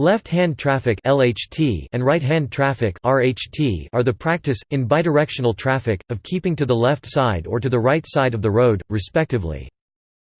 Left-hand traffic (LHT) and right-hand traffic (RHT) are the practice in bidirectional traffic of keeping to the left side or to the right side of the road, respectively.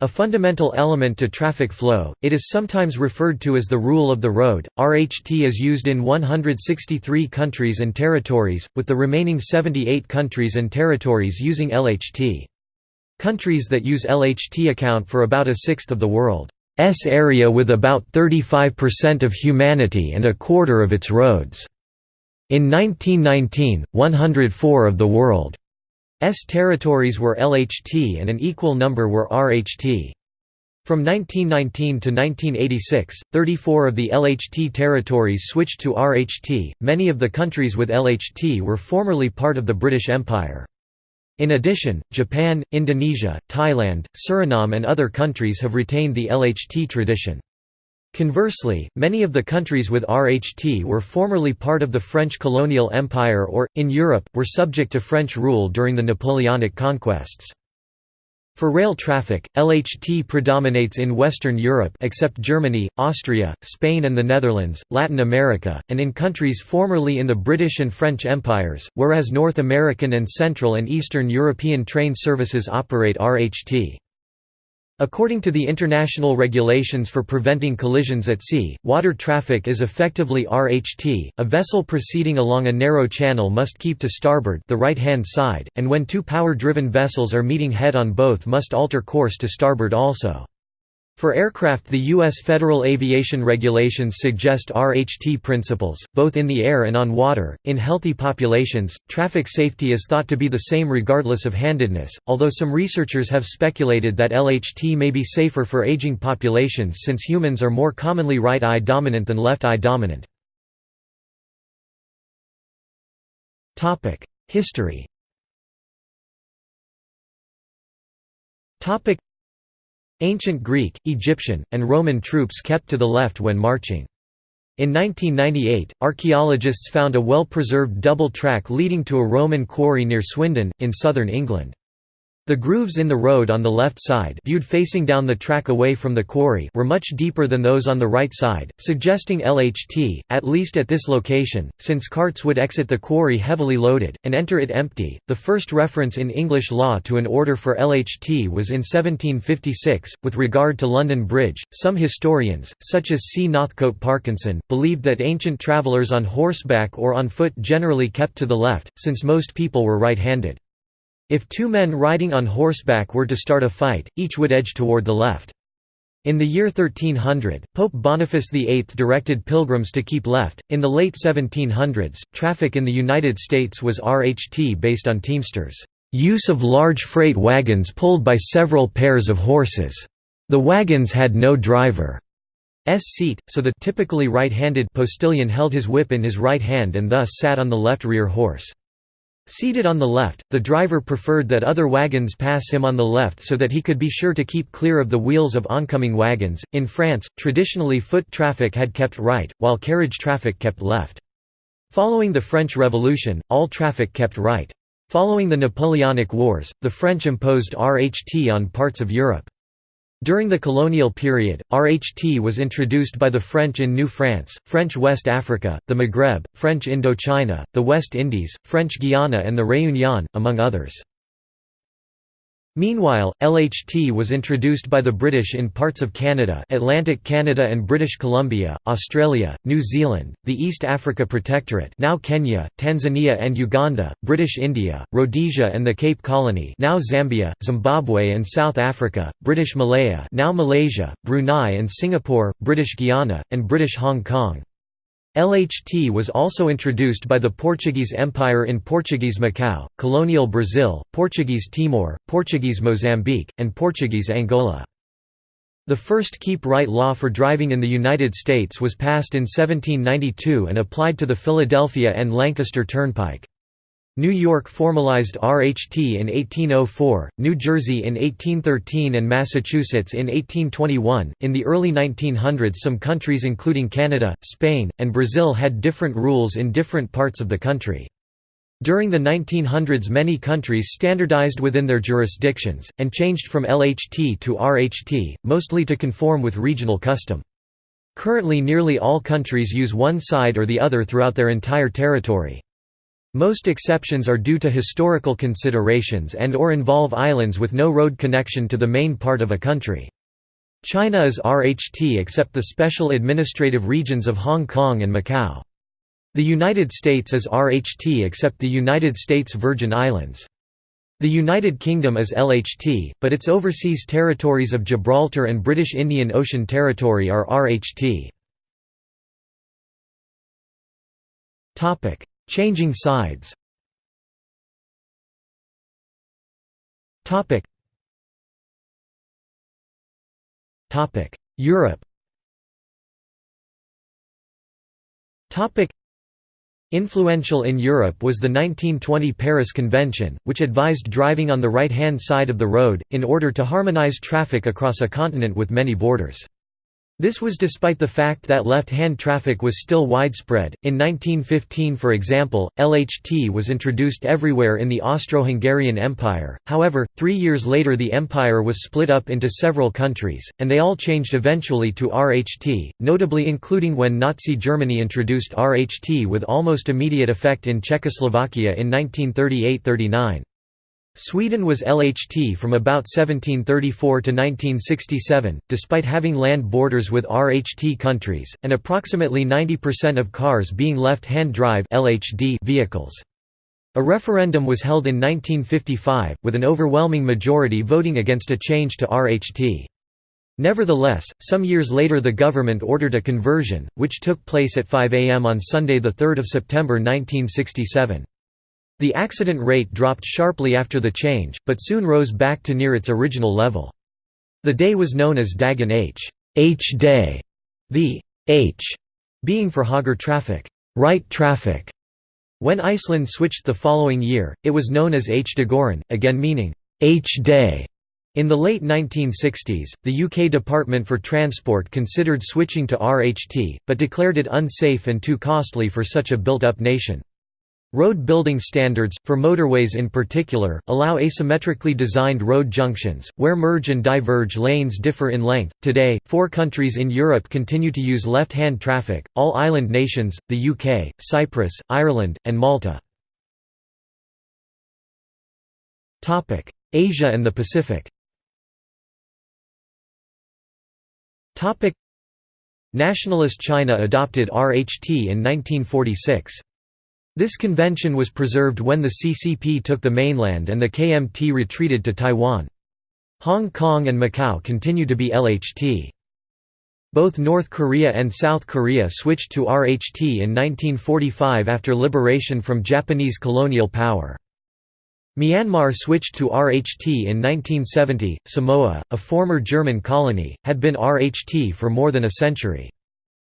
A fundamental element to traffic flow, it is sometimes referred to as the rule of the road. RHT is used in 163 countries and territories, with the remaining 78 countries and territories using LHT. Countries that use LHT account for about a sixth of the world. S area with about 35% of humanity and a quarter of its roads. In 1919, 104 of the world's territories were LHT and an equal number were RHT. From 1919 to 1986, 34 of the LHT territories switched to RHT. Many of the countries with LHT were formerly part of the British Empire. In addition, Japan, Indonesia, Thailand, Suriname and other countries have retained the LHT tradition. Conversely, many of the countries with RHT were formerly part of the French colonial empire or, in Europe, were subject to French rule during the Napoleonic conquests. For rail traffic, LHT predominates in Western Europe except Germany, Austria, Spain and the Netherlands, Latin America, and in countries formerly in the British and French empires, whereas North American and Central and Eastern European train services operate RHT. According to the International Regulations for Preventing Collisions at Sea, water traffic is effectively RHT. A vessel proceeding along a narrow channel must keep to starboard the right-hand side, and when two power-driven vessels are meeting head-on both must alter course to starboard also. For aircraft the U.S. Federal Aviation Regulations suggest RHT principles, both in the air and on water. In healthy populations, traffic safety is thought to be the same regardless of handedness, although some researchers have speculated that LHT may be safer for aging populations since humans are more commonly right-eye dominant than left-eye dominant. History Ancient Greek, Egyptian, and Roman troops kept to the left when marching. In 1998, archaeologists found a well-preserved double track leading to a Roman quarry near Swindon, in southern England. The grooves in the road on the left side viewed facing down the track away from the quarry were much deeper than those on the right side, suggesting LHT, at least at this location, since carts would exit the quarry heavily loaded, and enter it empty. The first reference in English law to an order for LHT was in 1756. With regard to London Bridge, some historians, such as C. Northcote Parkinson, believed that ancient travellers on horseback or on foot generally kept to the left, since most people were right-handed. If two men riding on horseback were to start a fight, each would edge toward the left. In the year 1300, Pope Boniface VIII directed pilgrims to keep left. In the late 1700s, traffic in the United States was RHT based on Teamsters' use of large freight wagons pulled by several pairs of horses. The wagons had no driver's seat, so the typically right-handed postilion held his whip in his right hand and thus sat on the left rear horse. Seated on the left, the driver preferred that other wagons pass him on the left so that he could be sure to keep clear of the wheels of oncoming wagons. In France, traditionally foot traffic had kept right, while carriage traffic kept left. Following the French Revolution, all traffic kept right. Following the Napoleonic Wars, the French imposed RHT on parts of Europe. During the colonial period, RHT was introduced by the French in New France, French West Africa, the Maghreb, French Indochina, the West Indies, French Guiana and the Réunion, among others. Meanwhile, LHT was introduced by the British in parts of Canada Atlantic Canada and British Columbia, Australia, New Zealand, the East Africa Protectorate now Kenya, Tanzania and Uganda, British India, Rhodesia and the Cape Colony now Zambia, Zimbabwe and South Africa, British Malaya now Malaysia, Brunei and Singapore, British Guiana, and British Hong Kong. LHT was also introduced by the Portuguese Empire in Portuguese Macau, colonial Brazil, Portuguese Timor, Portuguese Mozambique, and Portuguese Angola. The first keep right law for driving in the United States was passed in 1792 and applied to the Philadelphia and Lancaster Turnpike. New York formalized RHT in 1804, New Jersey in 1813 and Massachusetts in 1821. In the early 1900s some countries including Canada, Spain, and Brazil had different rules in different parts of the country. During the 1900s many countries standardized within their jurisdictions, and changed from LHT to RHT, mostly to conform with regional custom. Currently nearly all countries use one side or the other throughout their entire territory. Most exceptions are due to historical considerations and or involve islands with no road connection to the main part of a country. China is RHT except the special administrative regions of Hong Kong and Macau. The United States is RHT except the United States Virgin Islands. The United Kingdom is LHT, but its overseas territories of Gibraltar and British Indian Ocean Territory are RHT. Changing sides. Europe. Influential in Europe was the 1920 Paris Convention, which advised driving on the right-hand side of the road, in order to harmonize traffic across a continent with many borders. This was despite the fact that left-hand traffic was still widespread. In 1915, for example, LHT was introduced everywhere in the Austro-Hungarian Empire. However, 3 years later the empire was split up into several countries, and they all changed eventually to RHT, notably including when Nazi Germany introduced RHT with almost immediate effect in Czechoslovakia in 1938–39. Sweden was LHT from about 1734 to 1967, despite having land borders with RHT countries, and approximately 90% of cars being left-hand drive vehicles. A referendum was held in 1955, with an overwhelming majority voting against a change to RHT. Nevertheless, some years later the government ordered a conversion, which took place at 5 am on Sunday 3 September 1967. The accident rate dropped sharply after the change, but soon rose back to near its original level. The day was known as Dagen H. H day, the H being for Høyre traffic, right traffic. When Iceland switched the following year, it was known as H-dagurinn, again meaning H day. In the late 1960s, the UK Department for Transport considered switching to RHT, but declared it unsafe and too costly for such a built-up nation. Road building standards, for motorways in particular, allow asymmetrically designed road junctions, where merge and diverge lanes differ in length. Today, four countries in Europe continue to use left hand traffic all island nations, the UK, Cyprus, Ireland, and Malta. Asia and the Pacific Nationalist China adopted RHT in 1946. This convention was preserved when the CCP took the mainland and the KMT retreated to Taiwan. Hong Kong and Macau continue to be LHT. Both North Korea and South Korea switched to RHT in 1945 after liberation from Japanese colonial power. Myanmar switched to RHT in 1970. Samoa, a former German colony, had been RHT for more than a century.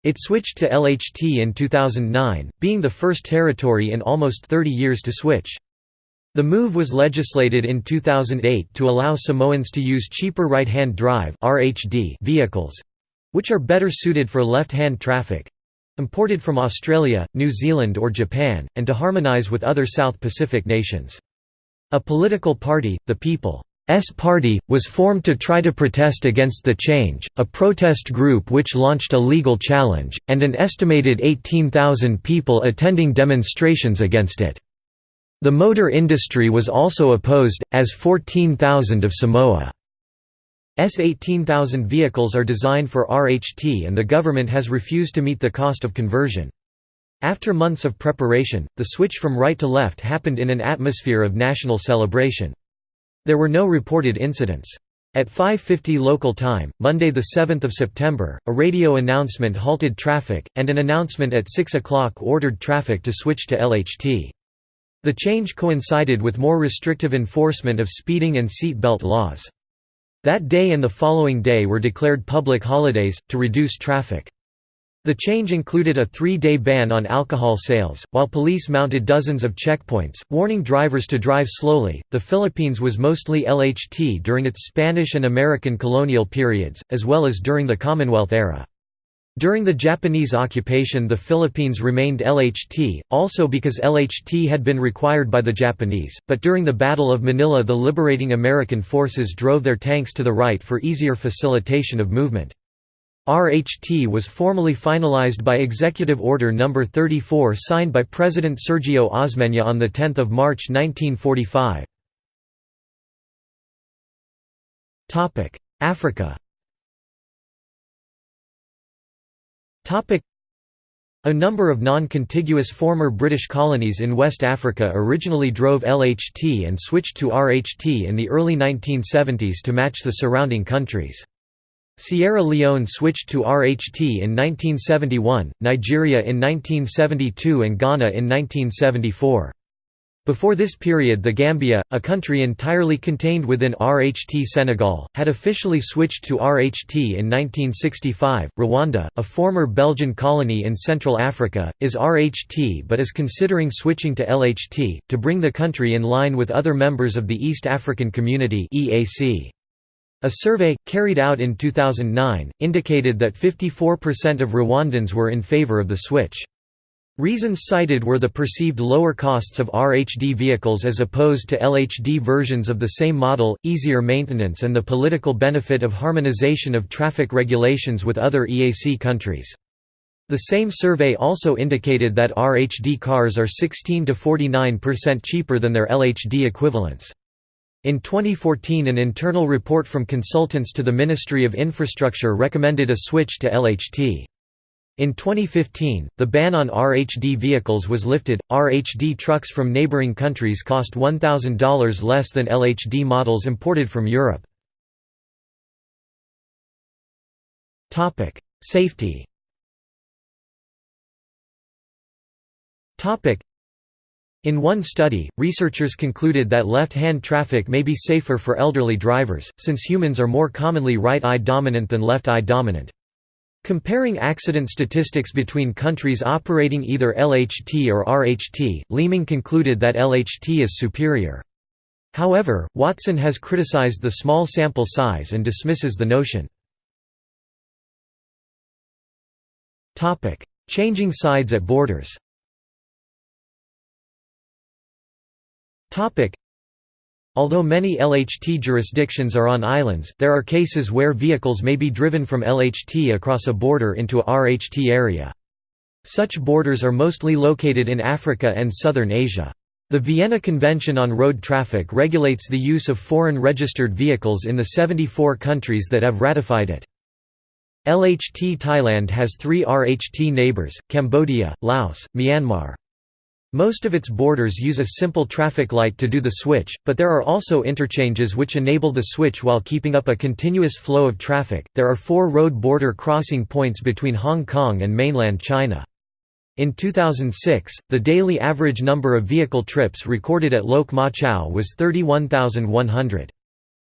It switched to LHT in 2009, being the first territory in almost 30 years to switch. The move was legislated in 2008 to allow Samoans to use cheaper right-hand drive vehicles—which are better suited for left-hand traffic—imported from Australia, New Zealand or Japan, and to harmonise with other South Pacific nations. A political party, the People S party, was formed to try to protest against the change, a protest group which launched a legal challenge, and an estimated 18,000 people attending demonstrations against it. The motor industry was also opposed, as 14,000 of Samoa's 18,000 vehicles are designed for RHT and the government has refused to meet the cost of conversion. After months of preparation, the switch from right to left happened in an atmosphere of national celebration. There were no reported incidents. At 5.50 local time, Monday 7 September, a radio announcement halted traffic, and an announcement at 6 o'clock ordered traffic to switch to LHT. The change coincided with more restrictive enforcement of speeding and seat belt laws. That day and the following day were declared public holidays, to reduce traffic. The change included a three-day ban on alcohol sales, while police mounted dozens of checkpoints, warning drivers to drive slowly. The Philippines was mostly LHT during its Spanish and American colonial periods, as well as during the Commonwealth era. During the Japanese occupation the Philippines remained LHT, also because LHT had been required by the Japanese, but during the Battle of Manila the liberating American forces drove their tanks to the right for easier facilitation of movement. RHT was formally finalized by Executive Order No. 34 signed by President Sergio Osmeña on 10 March 1945. Africa a number of non-contiguous former British colonies in West Africa originally drove LHT and switched to RHT in the early 1970s to match the surrounding countries. Sierra Leone switched to RHT in 1971, Nigeria in 1972 and Ghana in 1974. Before this period the Gambia, a country entirely contained within RHT Senegal, had officially switched to RHT in 1965. Rwanda, a former Belgian colony in Central Africa, is RHT but is considering switching to LHT, to bring the country in line with other members of the East African Community A survey, carried out in 2009, indicated that 54% of Rwandans were in favor of the switch. Reasons cited were the perceived lower costs of RHD vehicles as opposed to LHD versions of the same model, easier maintenance and the political benefit of harmonization of traffic regulations with other EAC countries. The same survey also indicated that RHD cars are 16 to 49% cheaper than their LHD equivalents. In 2014 an internal report from consultants to the Ministry of Infrastructure recommended a switch to LHT. In 2015, the ban on RHD vehicles was lifted. RHD trucks from neighboring countries cost $1,000 less than LHD models imported from Europe. Topic: Safety. Topic: In one study, researchers concluded that left-hand traffic may be safer for elderly drivers, since humans are more commonly right-eye dominant than left-eye dominant. Comparing accident statistics between countries operating either LHT or RHT, Leeming concluded that LHT is superior. However, Watson has criticized the small sample size and dismisses the notion. Changing sides at borders Although many LHT jurisdictions are on islands, there are cases where vehicles may be driven from LHT across a border into a RHT area. Such borders are mostly located in Africa and southern Asia. The Vienna Convention on Road Traffic regulates the use of foreign registered vehicles in the 74 countries that have ratified it. LHT Thailand has three RHT neighbours, Cambodia, Laos, Myanmar. Most of its borders use a simple traffic light to do the switch, but there are also interchanges which enable the switch while keeping up a continuous flow of traffic. There are four road border crossing points between Hong Kong and mainland China. In 2006, the daily average number of vehicle trips recorded at Lok Ma Chau was 31,100.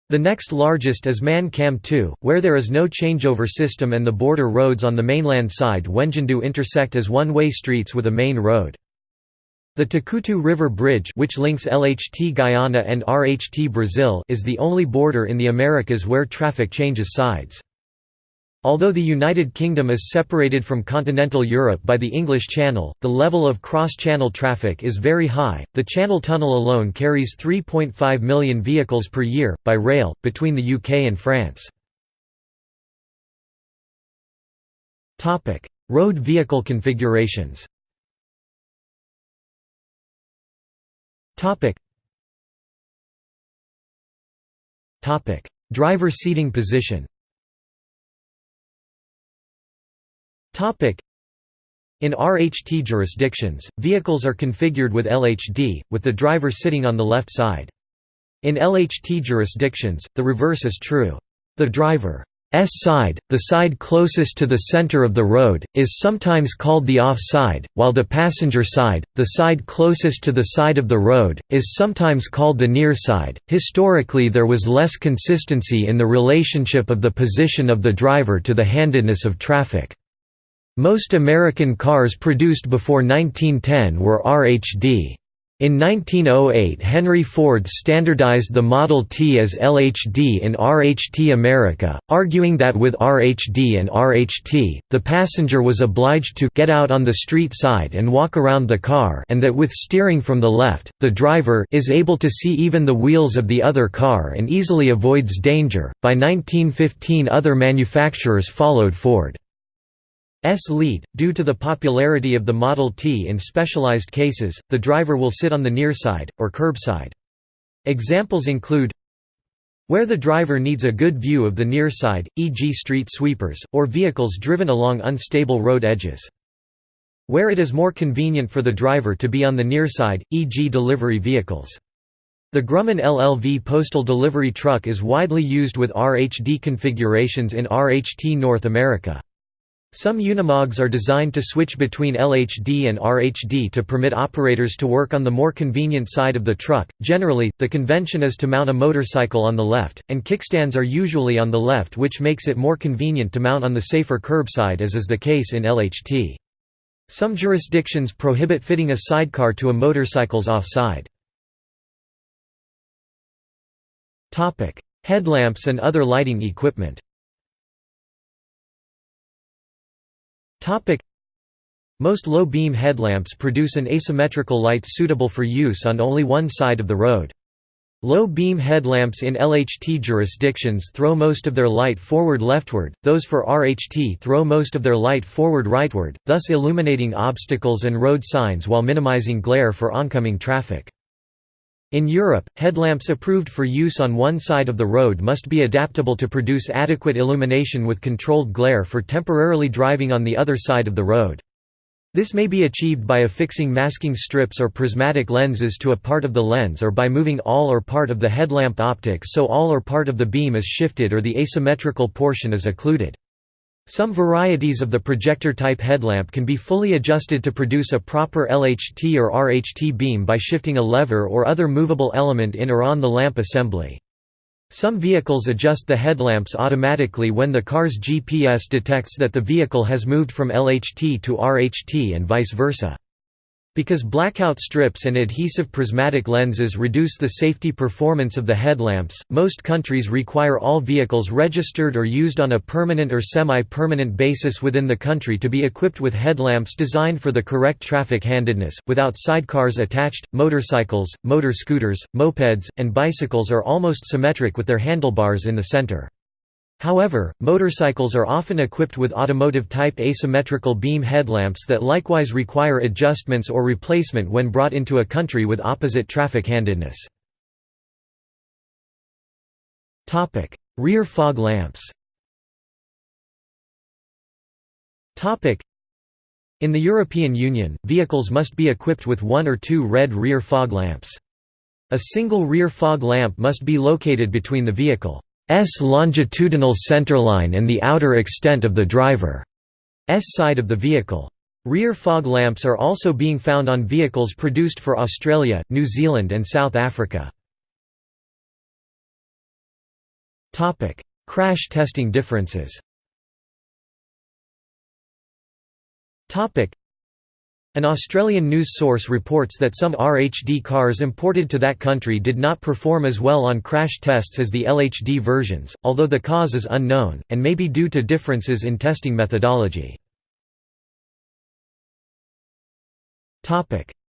The next largest is Man Kam To, where there is no changeover system and the border roads on the mainland side Wenjindu intersect as one-way streets with a main road. The Takutu River Bridge which links LHT Guyana and RHT Brazil is the only border in the Americas where traffic changes sides. Although the United Kingdom is separated from continental Europe by the English Channel, the level of cross-channel traffic is very high. The Channel Tunnel alone carries 3.5 million vehicles per year by rail between the UK and France. Topic: Road vehicle configurations. Topic. Topic: Driver seating position. Topic: In RHT jurisdictions, vehicles are configured with LHD, with the driver sitting on the left side. In LHT jurisdictions, the reverse is true. The driver side, the side closest to the center of the road, is sometimes called the off side, while the passenger side, the side closest to the side of the road, is sometimes called the near side. Historically, there was less consistency in the relationship of the position of the driver to the handedness of traffic. Most American cars produced before 1910 were RHD. In 1908 Henry Ford standardized the Model T as LHD in RHT America, arguing that with RHD and RHT, the passenger was obliged to get out on the street side and walk around the car and that with steering from the left, the driver is able to see even the wheels of the other car and easily avoids danger. By 1915 other manufacturers followed Ford. S lead. Due to the popularity of the Model T in specialized cases, the driver will sit on the near side, or curbside. Examples include where the driver needs a good view of the near side, e.g. street sweepers, or vehicles driven along unstable road edges. Where it is more convenient for the driver to be on the near side, e.g. delivery vehicles. The Grumman LLV postal delivery truck is widely used with RHD configurations in RHT North America. Some Unimogs are designed to switch between LHD and RHD to permit operators to work on the more convenient side of the truck. Generally, the convention is to mount a motorcycle on the left, and kickstands are usually on the left, which makes it more convenient to mount on the safer curbside, as is the case in LHT. Some jurisdictions prohibit fitting a sidecar to a motorcycle's offside. Headlamps and other lighting equipment Most low-beam headlamps produce an asymmetrical light suitable for use on only one side of the road. Low-beam headlamps in LHT jurisdictions throw most of their light forward leftward, those for RHT throw most of their light forward rightward, thus illuminating obstacles and road signs while minimizing glare for oncoming traffic. In Europe, headlamps approved for use on one side of the road must be adaptable to produce adequate illumination with controlled glare for temporarily driving on the other side of the road. This may be achieved by affixing masking strips or prismatic lenses to a part of the lens or by moving all or part of the headlamp optics so all or part of the beam is shifted or the asymmetrical portion is occluded. Some varieties of the projector-type headlamp can be fully adjusted to produce a proper LHT or RHT beam by shifting a lever or other movable element in or on the lamp assembly. Some vehicles adjust the headlamps automatically when the car's GPS detects that the vehicle has moved from LHT to RHT and vice versa. Because blackout strips and adhesive prismatic lenses reduce the safety performance of the headlamps, most countries require all vehicles registered or used on a permanent or semi-permanent basis within the country to be equipped with headlamps designed for the correct traffic handedness. Without sidecars attached, motorcycles, motor scooters, mopeds, and bicycles are almost symmetric with their handlebars in the center. However, motorcycles are often equipped with automotive-type asymmetrical beam headlamps that likewise require adjustments or replacement when brought into a country with opposite traffic handedness. Rear fog lamps In the European Union, vehicles must be equipped with one or two red rear fog lamps. A single rear fog lamp must be located between the vehicle longitudinal centerline and the outer extent of the driver's side of the vehicle. Rear fog lamps are also being found on vehicles produced for Australia, New Zealand and South Africa. Crash testing differences an Australian news source reports that some RHD cars imported to that country did not perform as well on crash tests as the LHD versions, although the cause is unknown, and may be due to differences in testing methodology.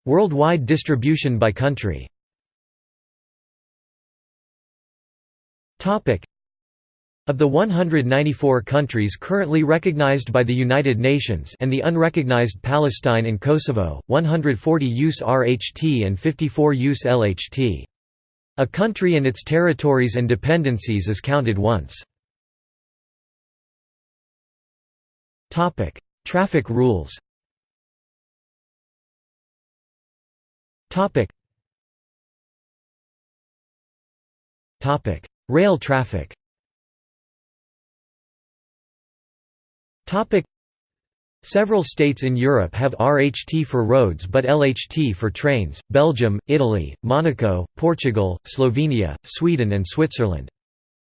Worldwide distribution by country of the 194 countries currently recognized by the United Nations and the unrecognized Palestine and Kosovo, 140 use RHT and 54 use LHT. A country and its territories and dependencies is counted once. Traffic rules Rail traffic Topic Several states in Europe have RHT for roads but LHT for trains, Belgium, Italy, Monaco, Portugal, Slovenia, Sweden and Switzerland.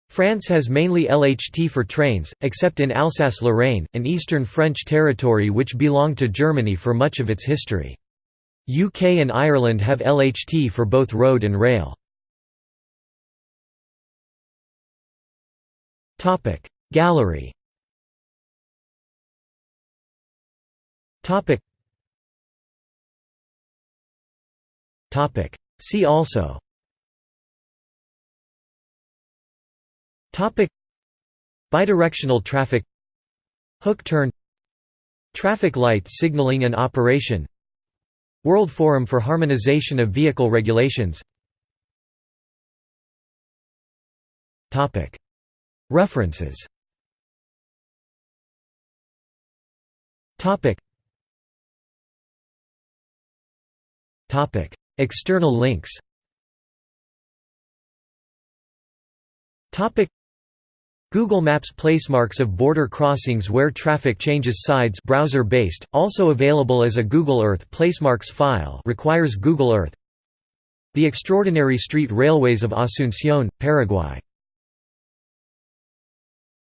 France has mainly LHT for trains, except in Alsace-Lorraine, an eastern French territory which belonged to Germany for much of its history. UK and Ireland have LHT for both road and rail. Gallery See also. Topic. Bidirectional traffic. Hook turn. Traffic light signaling and operation. World Forum for Harmonization of Vehicle Regulations. Topic. References External links. Google Maps placemarks of border crossings where traffic changes sides browser-based, also available as a Google Earth placemarks file requires Google Earth. The Extraordinary Street Railways of Asunción, Paraguay